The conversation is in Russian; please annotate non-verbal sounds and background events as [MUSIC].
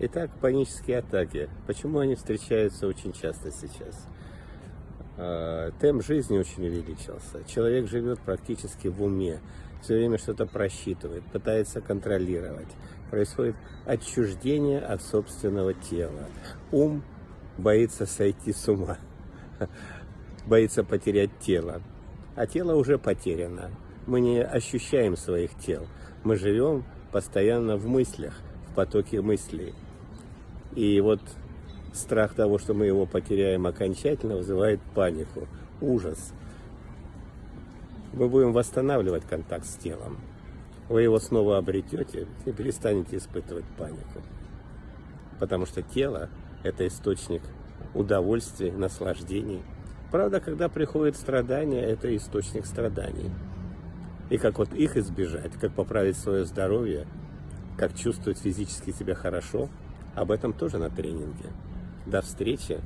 Итак, панические атаки. Почему они встречаются очень часто сейчас? А, темп жизни очень увеличился. Человек живет практически в уме, все время что-то просчитывает, пытается контролировать. Происходит отчуждение от собственного тела. Ум боится сойти с ума, [LAUGHS] боится потерять тело. А тело уже потеряно. Мы не ощущаем своих тел. Мы живем постоянно в мыслях, в потоке мыслей. И вот страх того, что мы его потеряем окончательно, вызывает панику, ужас. Мы будем восстанавливать контакт с телом. Вы его снова обретете и перестанете испытывать панику. Потому что тело – это источник удовольствия, наслаждений. Правда, когда приходит страдания, это источник страданий. И как вот их избежать, как поправить свое здоровье, как чувствовать физически себя хорошо – об этом тоже на тренинге. До встречи!